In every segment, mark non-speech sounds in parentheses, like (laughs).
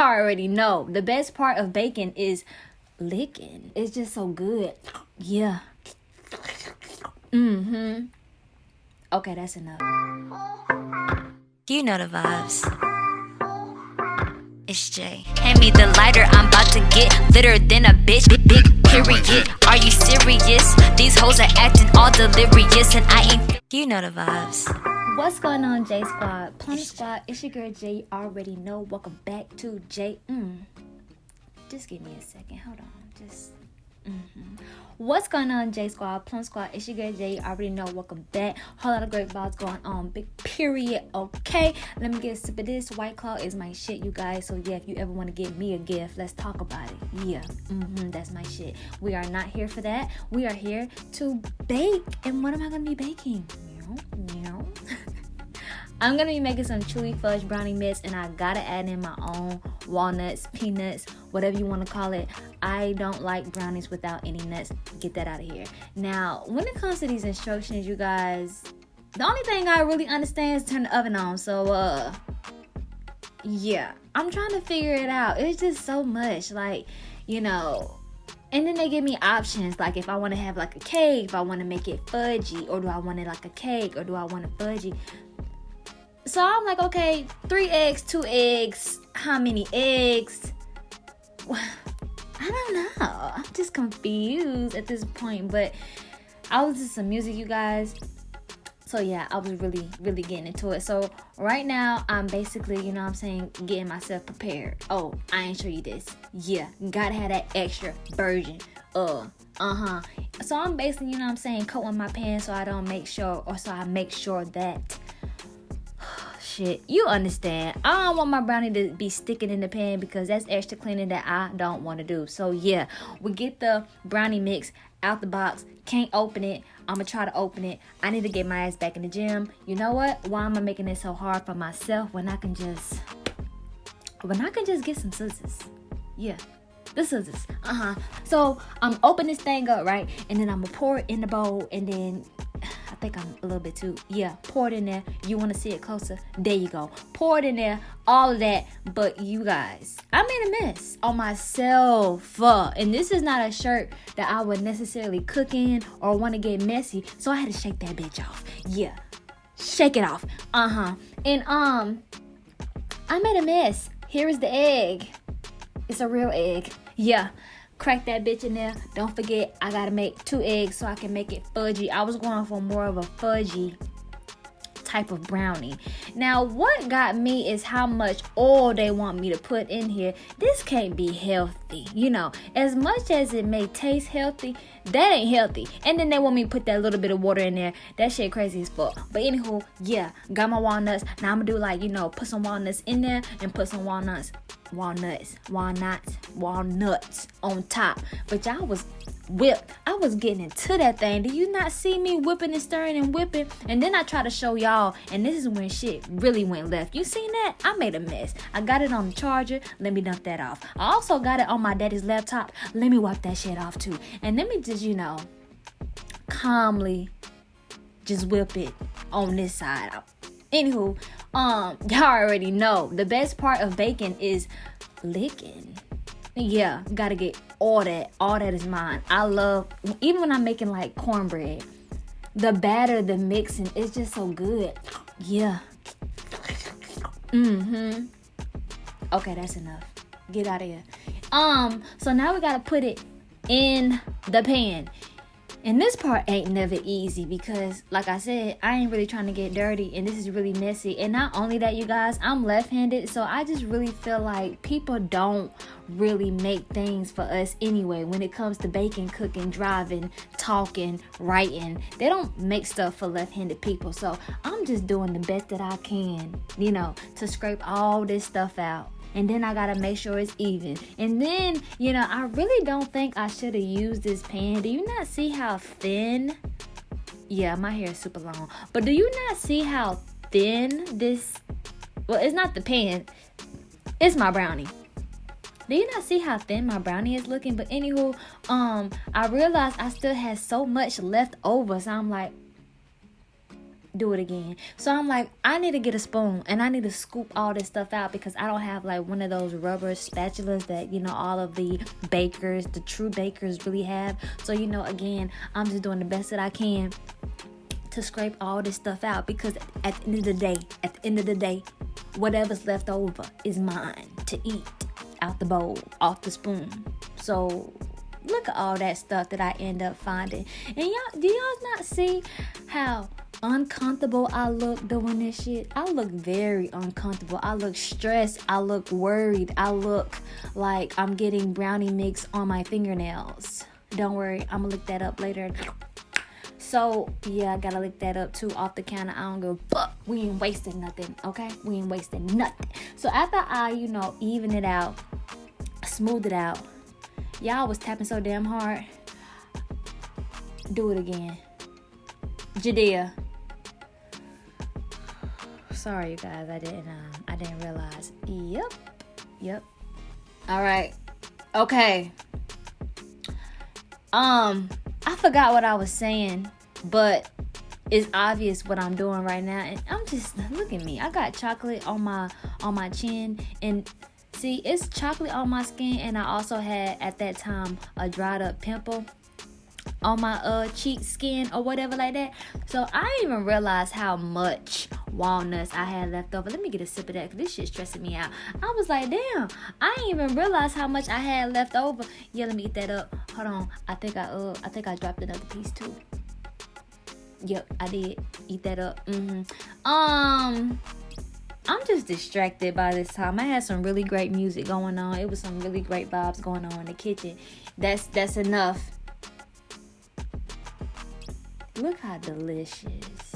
y'all (laughs) already know. The best part of bacon is licking. It's just so good. Yeah. Mm-hmm. Okay, that's enough. You know the vibes. It's Jay. Hand me the lighter, I'm about to get litter than a bitch. Big, big period. Are you serious? These hoes are acting all delirious, and I ain't. You know the vibes. What's going on, J Squad? Plum Squad, it's your girl J. You already know. Welcome back to J. Mm. Just give me a second. Hold on. Just. Mm-hmm. What's going on, J Squad? Plum Squad, it's your girl J. You already know. Welcome back. Whole lot of great vibes going on. Big period. Okay. Let me get a sip of this. White Claw is my shit, you guys. So, yeah, if you ever want to give me a gift, let's talk about it. Yeah. Mm-hmm. That's my shit. We are not here for that. We are here to bake. And what am I going to be baking? I'm gonna be making some chewy fudge brownie mix, and I gotta add in my own walnuts, peanuts, whatever you want to call it. I don't like brownies without any nuts. Get that out of here. Now, when it comes to these instructions, you guys, the only thing I really understand is turn the oven on. So, uh, yeah, I'm trying to figure it out. It's just so much, like, you know. And then they give me options like if I want to have like a cake, if I want to make it fudgy, or do I want it like a cake, or do I want it fudgy? So I'm like, okay, three eggs, two eggs, how many eggs? (sighs) I don't know. I'm just confused at this point. But I was just some music, you guys. So yeah, I was really, really getting into it. So right now, I'm basically, you know I'm saying, getting myself prepared. Oh, I ain't show you this. Yeah, gotta have that extra version. Uh, uh-huh. So I'm basically, you know I'm saying, coating my pan so I don't make sure, or so I make sure that shit. You understand. I don't want my brownie to be sticking in the pan because that's extra cleaning that I don't want to do. So yeah, we get the brownie mix out the box. Can't open it. I'm gonna try to open it. I need to get my ass back in the gym. You know what? Why am I making it so hard for myself when I can just when I can just get some scissors? Yeah. The scissors. Uh-huh. So I'm open this thing up, right? And then I'm gonna pour it in the bowl and then think I'm a little bit too. Yeah, pour it in there. You want to see it closer? There you go. Pour it in there. All of that. But you guys, I made a mess on myself. Uh, and this is not a shirt that I would necessarily cook in or want to get messy. So I had to shake that bitch off. Yeah, shake it off. Uh huh. And um, I made a mess. Here is the egg. It's a real egg. Yeah crack that bitch in there. Don't forget, I gotta make two eggs so I can make it fudgy. I was going for more of a fudgy type of brownie. Now, what got me is how much oil they want me to put in here. This can't be healthy. You know, as much as it may taste healthy, that ain't healthy. And then they want me to put that little bit of water in there. That shit crazy as fuck. But anywho, yeah, got my walnuts. Now I'm gonna do like, you know, put some walnuts in there and put some walnuts walnuts, walnuts, walnuts on top. But y'all was whipped. I was getting into that thing. Do you not see me whipping and stirring and whipping? And then I try to show y'all, and this is when shit really went left. You seen that? I made a mess. I got it on the charger. Let me dump that off. I also got it on my daddy's laptop. Let me wipe that shit off too. And let me just, you know, calmly just whip it on this side. Anywho, um, (laughs) y'all already know the best part of bacon is licking. Yeah, gotta get all that. All that is mine. I love even when I'm making like cornbread. The batter, the mixing, it's just so good. Yeah. Mm-hmm. Okay, that's enough. Get out of here. Um, so now we gotta put it in the pan. And this part ain't never easy because, like I said, I ain't really trying to get dirty and this is really messy. And not only that, you guys, I'm left handed, so I just really feel like people don't really make things for us anyway when it comes to baking, cooking, driving, talking, writing. They don't make stuff for left handed people. So I'm just doing the best that I can, you know, to scrape all this stuff out and then I gotta make sure it's even. And then, you know, I really don't think I should have used this pan. Do you not see how thin? Yeah, my hair is super long. But do you not see how thin this well it's not the pan, it's my brownie. Do you not see how thin my brownie is looking? But anywho, um, I realized I still had so much left over, so I'm like, do it again. So I'm like, I need to get a spoon and I need to scoop all this stuff out because I don't have like one of those rubber spatulas that, you know, all of the bakers, the true bakers really have. So, you know, again, I'm just doing the best that I can to scrape all this stuff out because at the end of the day, at the end of the day, whatever's left over is mine to eat out the bowl, off the spoon. So look at all that stuff that I end up finding. And y'all, do y'all not see how uncomfortable I look doing this shit? I look very uncomfortable. I look stressed. I look worried. I look like I'm getting brownie mix on my fingernails. Don't worry, I'm gonna look that up later. So yeah, I gotta lick that up too off the counter. I don't go, but we ain't wasting nothing, okay? We ain't wasting nothing. So after I, you know, even it out, smooth it out, y'all was tapping so damn hard. Do it again. Jadea. Sorry you guys, I didn't um, I didn't realize. Yep. Yep. Alright. Okay. Um, I forgot what I was saying, but it's obvious what I'm doing right now. And I'm just look at me. I got chocolate on my on my chin and see it's chocolate on my skin and I also had at that time a dried up pimple on my uh cheek skin or whatever like that. So I didn't even realize how much walnuts I had left over. Let me get a sip of that because this shit's stressing me out. I was like, damn, I didn't even realize how much I had left over. Yeah, let me eat that up. Hold on. I think I uh I think I dropped another piece too. Yep, I did. Eat that up. Mm-hmm. Um I'm just distracted by this time. I had some really great music going on. It was some really great vibes going on in the kitchen. That's that's enough Look how delicious.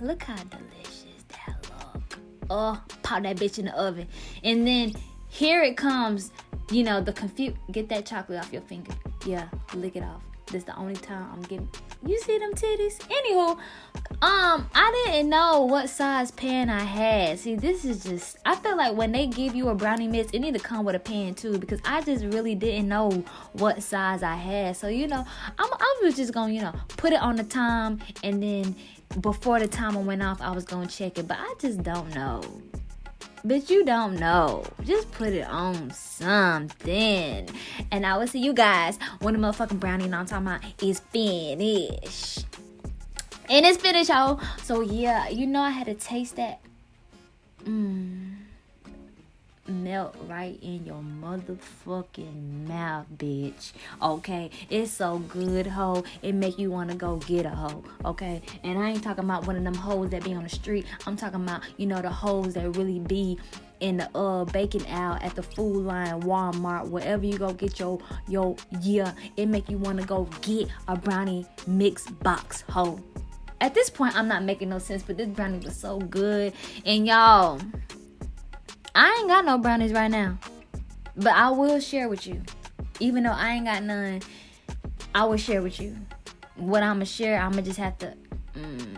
Look how delicious that look. Oh, pop that bitch in the oven. And then here it comes, you know, the confuse get that chocolate off your finger. Yeah, lick it off. This is the only time I'm getting you see them titties? Anywho, um, I didn't know what size pan I had. See, this is just I feel like when they give you a brownie mix, it need to come with a pan too because I just really didn't know what size I had. So you know, I'm I was just gonna you know put it on the time and then before the timer went off, I was gonna check it, but I just don't know. But you don't know. Just put it on something. And I will see you guys when the motherfucking brownie I'm talking about is finished. And it's finished, y'all. So yeah, you know I had to taste that. Mmm melt right in your motherfucking mouth, bitch. Okay, it's so good, ho. It make you wanna go get a hoe. Okay, and I ain't talking about one of them hoes that be on the street. I'm talking about you know the hoes that really be in the uh baking out at the food line, Walmart, wherever you go get your your yeah. It make you wanna go get a brownie mix box, hoe. At this point, I'm not making no sense, but this brownie was so good, and y'all. I ain't got no brownies right now. But I will share with you. Even though I ain't got none, I will share with you. What I'ma share, I'ma just have to mm,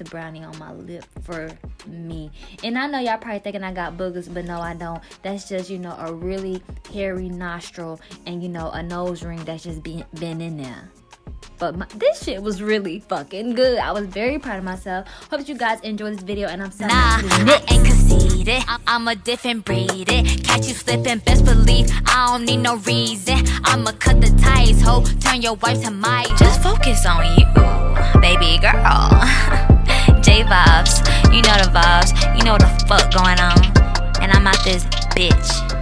the brownie on my lip for me. And I know y'all probably thinking I got boogers, but no, I don't. That's just, you know, a really hairy nostril and, you know, a nose ring that's just been, been in there. But my, this shit was really fucking good. I was very proud of myself. Hope you guys enjoy this video and I'm sorry. Nah, I ain't conceited. I'm a different breed. It. Catch you slipping, best believe I don't need no reason. I'ma cut the ties, ho. Turn your wife to my. Just focus on you, baby girl. (laughs) J vibes, you know the vibes. You know the fuck going on. And I'm out this bitch.